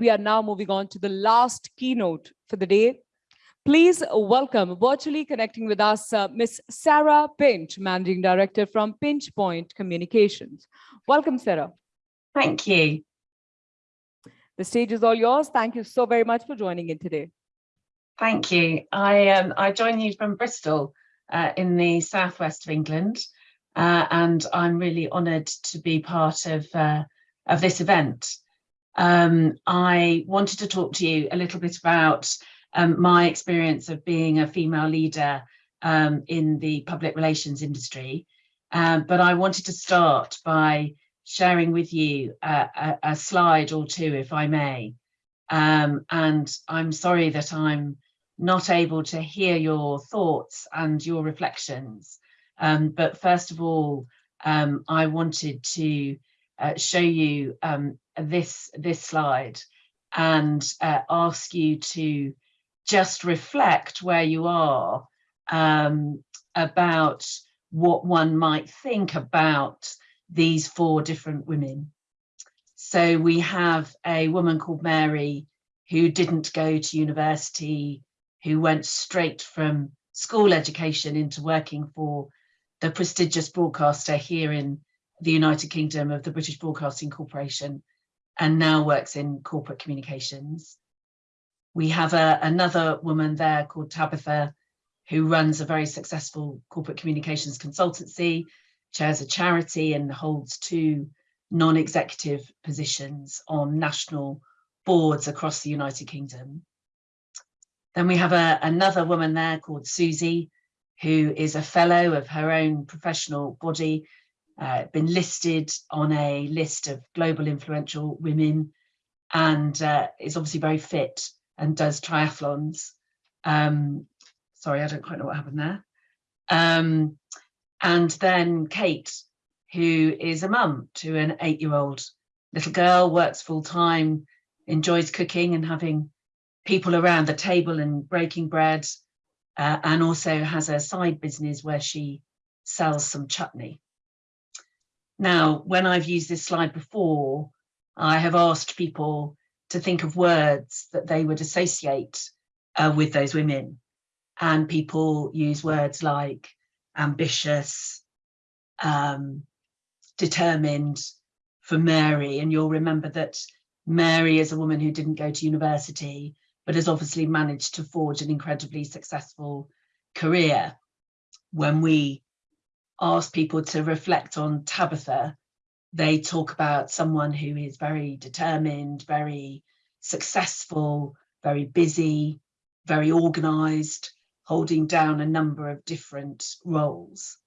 we are now moving on to the last keynote for the day. Please welcome virtually connecting with us, uh, Ms. Sarah Pinch, Managing Director from Pinch Point Communications. Welcome, Sarah. Thank you. The stage is all yours. Thank you so very much for joining in today. Thank you. I um, I join you from Bristol uh, in the southwest of England, uh, and I'm really honoured to be part of uh, of this event. Um, I wanted to talk to you a little bit about um, my experience of being a female leader um, in the public relations industry, um, but I wanted to start by sharing with you a, a, a slide or two, if I may. Um, and I'm sorry that I'm not able to hear your thoughts and your reflections. Um, but first of all, I wanted to uh, show you um, this, this slide and uh, ask you to just reflect where you are um, about what one might think about these four different women. So we have a woman called Mary who didn't go to university, who went straight from school education into working for the prestigious broadcaster here in the United Kingdom of the British Broadcasting Corporation and now works in corporate communications. We have a, another woman there called Tabitha who runs a very successful corporate communications consultancy, chairs a charity and holds two non-executive positions on national boards across the United Kingdom. Then we have a, another woman there called Susie, who is a fellow of her own professional body, uh, been listed on a list of global influential women, and uh, is obviously very fit and does triathlons. Um, sorry, I don't quite know what happened there. Um, and then Kate, who is a mum to an eight-year-old little girl, works full time, enjoys cooking and having people around the table and breaking bread, uh, and also has a side business where she sells some chutney. Now, when I've used this slide before, I have asked people to think of words that they would associate uh, with those women. And people use words like ambitious, um, determined for Mary. And you'll remember that Mary is a woman who didn't go to university, but has obviously managed to forge an incredibly successful career. When we ask people to reflect on Tabitha, they talk about someone who is very determined, very successful, very busy, very organized, holding down a number of different roles.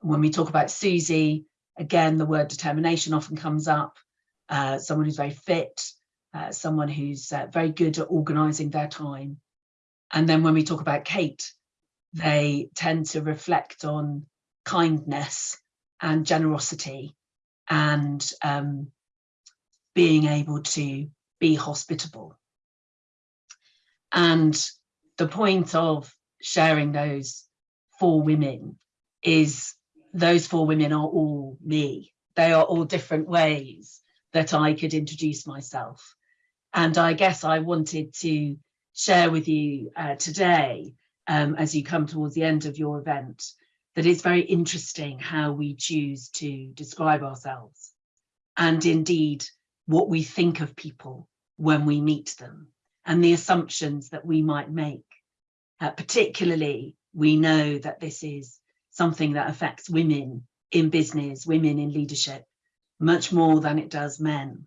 When we talk about Susie, again, the word determination often comes up, uh, someone who's very fit, uh, someone who's uh, very good at organising their time. And then when we talk about Kate, they tend to reflect on kindness and generosity and um, being able to be hospitable. And the point of sharing those four women is those four women are all me. They are all different ways that I could introduce myself. And I guess I wanted to share with you uh, today, um, as you come towards the end of your event, that it's very interesting how we choose to describe ourselves and indeed what we think of people when we meet them and the assumptions that we might make. Uh, particularly, we know that this is something that affects women in business, women in leadership, much more than it does men.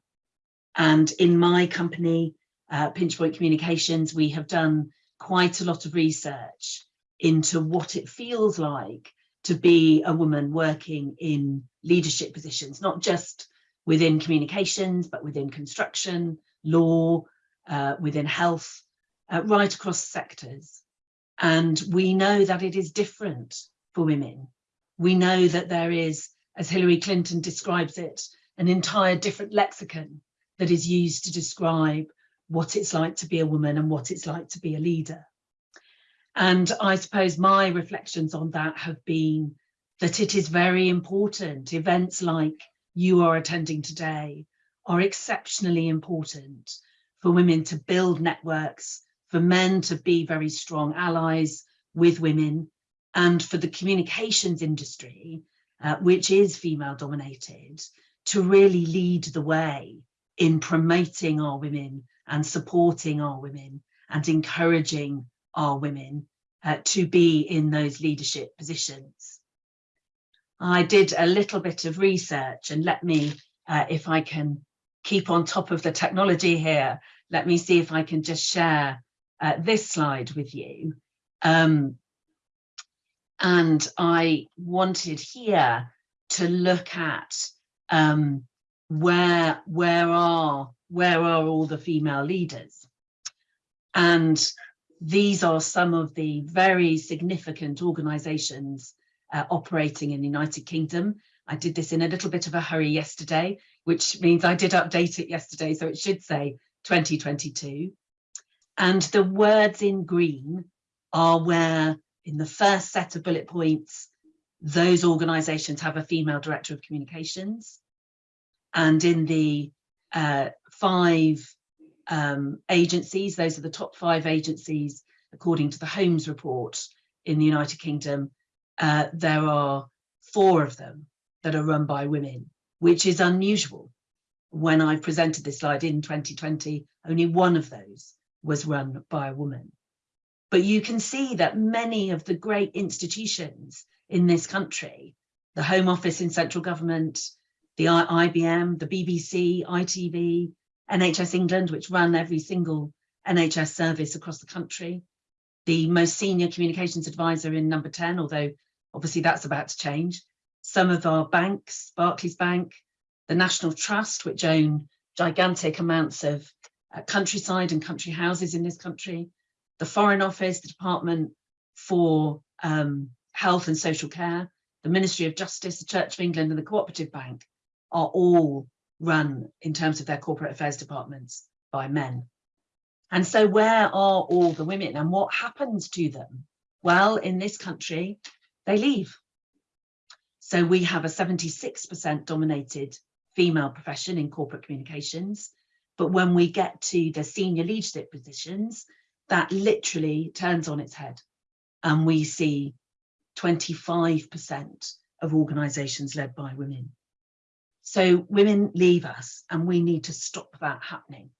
And in my company, uh, Pinchpoint Communications, we have done quite a lot of research into what it feels like to be a woman working in leadership positions, not just within communications, but within construction, law, uh, within health, uh, right across sectors. And we know that it is different for women. We know that there is, as Hillary Clinton describes it, an entire different lexicon that is used to describe what it's like to be a woman and what it's like to be a leader. And I suppose my reflections on that have been that it is very important. Events like you are attending today are exceptionally important for women to build networks, for men to be very strong allies with women, and for the communications industry, uh, which is female dominated, to really lead the way in promoting our women and supporting our women and encouraging our women uh, to be in those leadership positions. I did a little bit of research and let me, uh, if I can keep on top of the technology here, let me see if I can just share uh, this slide with you. Um, and I wanted here to look at um, where where are where are all the female leaders and these are some of the very significant organizations uh, operating in the United Kingdom. I did this in a little bit of a hurry yesterday, which means I did update it yesterday, so it should say 2022. And the words in green are where in the first set of bullet points, those organizations have a female director of communications. And in the uh, five um, agencies, those are the top five agencies, according to the Holmes report in the United Kingdom, uh, there are four of them that are run by women, which is unusual. When I presented this slide in 2020, only one of those was run by a woman. But you can see that many of the great institutions in this country, the Home Office in central government, the IBM, the BBC, ITV, NHS England, which run every single NHS service across the country, the most senior communications advisor in number 10, although obviously that's about to change. Some of our banks, Barclays Bank, the National Trust, which own gigantic amounts of uh, countryside and country houses in this country, the Foreign Office, the Department for um, Health and Social Care, the Ministry of Justice, the Church of England and the Cooperative Bank are all run in terms of their corporate affairs departments by men. And so where are all the women and what happens to them? Well, in this country, they leave. So we have a 76% dominated female profession in corporate communications. But when we get to the senior leadership positions, that literally turns on its head. And we see 25% of organisations led by women. So women leave us and we need to stop that happening.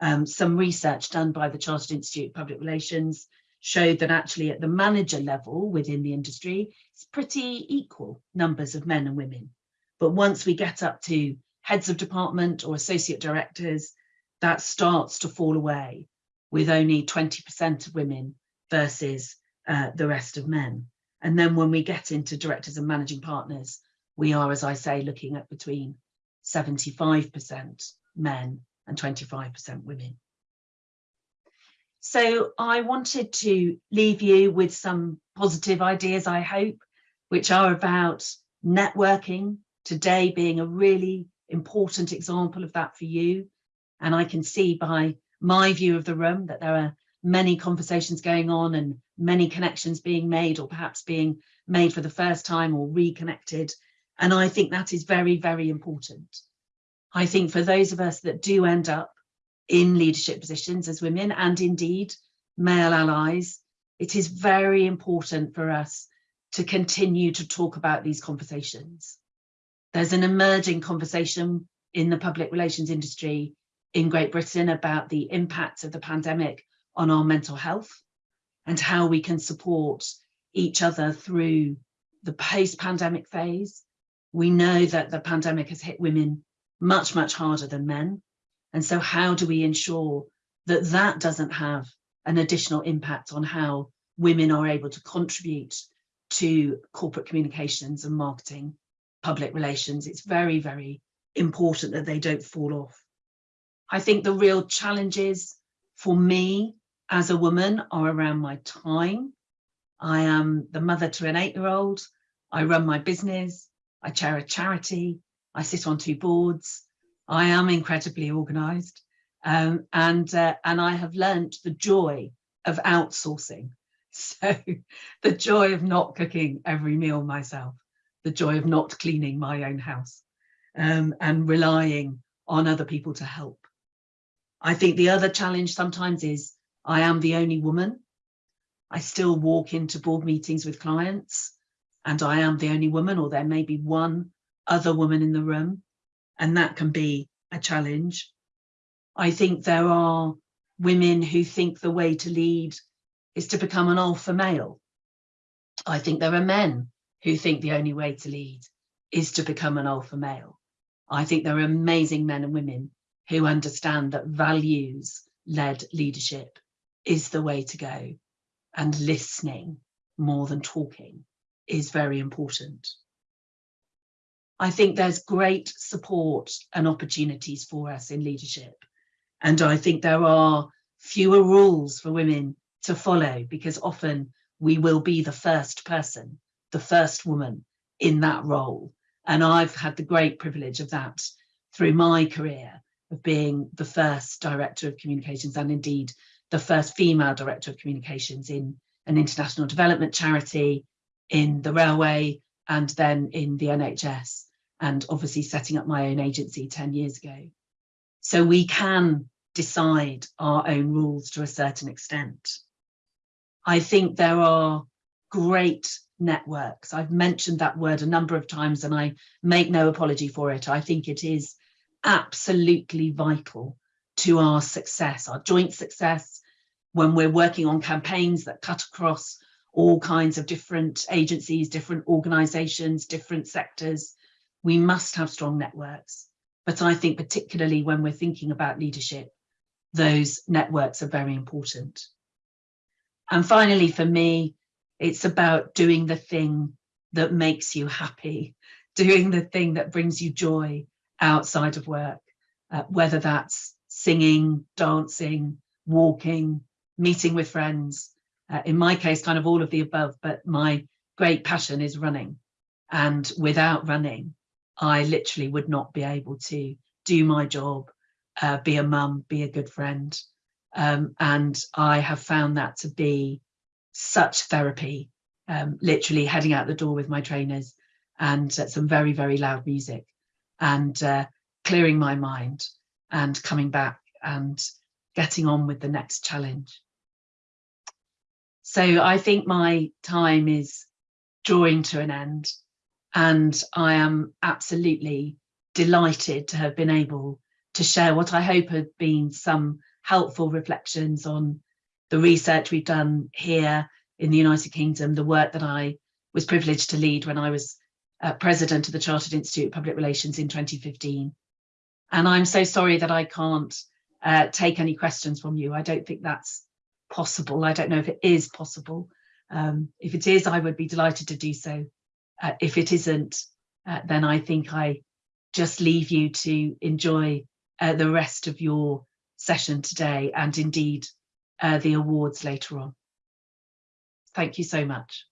Um, some research done by the Chartered Institute of Public Relations showed that actually at the manager level within the industry, it's pretty equal numbers of men and women. But once we get up to heads of department or associate directors, that starts to fall away with only 20% of women versus uh, the rest of men. And then when we get into directors and managing partners, we are, as I say, looking at between 75% men and 25% women. So I wanted to leave you with some positive ideas, I hope, which are about networking, today being a really important example of that for you. And I can see by my view of the room, that there are many conversations going on and many connections being made or perhaps being made for the first time or reconnected. And I think that is very, very important. I think for those of us that do end up in leadership positions as women and indeed male allies, it is very important for us to continue to talk about these conversations. There's an emerging conversation in the public relations industry in Great Britain about the impact of the pandemic on our mental health and how we can support each other through the post-pandemic phase. We know that the pandemic has hit women much, much harder than men. And so how do we ensure that that doesn't have an additional impact on how women are able to contribute to corporate communications and marketing, public relations. It's very, very important that they don't fall off. I think the real challenges for me as a woman are around my time. I am the mother to an eight-year-old. I run my business. I chair a charity. I sit on two boards. I am incredibly organised. Um, and, uh, and I have learnt the joy of outsourcing. So the joy of not cooking every meal myself, the joy of not cleaning my own house um, and relying on other people to help. I think the other challenge sometimes is I am the only woman. I still walk into board meetings with clients and I am the only woman or there may be one other woman in the room and that can be a challenge. I think there are women who think the way to lead is to become an alpha male. I think there are men who think the only way to lead is to become an alpha male. I think there are amazing men and women who understand that values led leadership is the way to go and listening more than talking is very important. I think there's great support and opportunities for us in leadership. And I think there are fewer rules for women to follow because often we will be the first person, the first woman in that role. And I've had the great privilege of that through my career of being the first director of communications and indeed the first female director of communications in an international development charity, in the railway, and then in the NHS, and obviously setting up my own agency 10 years ago. So we can decide our own rules to a certain extent. I think there are great networks. I've mentioned that word a number of times and I make no apology for it. I think it is absolutely vital to our success, our joint success, when we're working on campaigns that cut across all kinds of different agencies, different organizations, different sectors, we must have strong networks. But I think particularly when we're thinking about leadership, those networks are very important. And finally, for me, it's about doing the thing that makes you happy, doing the thing that brings you joy outside of work, uh, whether that's singing, dancing, walking, meeting with friends. Uh, in my case, kind of all of the above, but my great passion is running. And without running, I literally would not be able to do my job, uh, be a mum, be a good friend. Um, and I have found that to be such therapy, um, literally heading out the door with my trainers and uh, some very, very loud music and uh, clearing my mind and coming back and getting on with the next challenge. So I think my time is drawing to an end and I am absolutely delighted to have been able to share what I hope have been some helpful reflections on the research we've done here in the United Kingdom, the work that I was privileged to lead when I was uh, president of the Chartered Institute of Public Relations in 2015. And I'm so sorry that I can't uh, take any questions from you. I don't think that's possible. I don't know if it is possible. Um, if it is, I would be delighted to do so. Uh, if it isn't, uh, then I think I just leave you to enjoy uh, the rest of your session today and indeed uh, the awards later on. Thank you so much.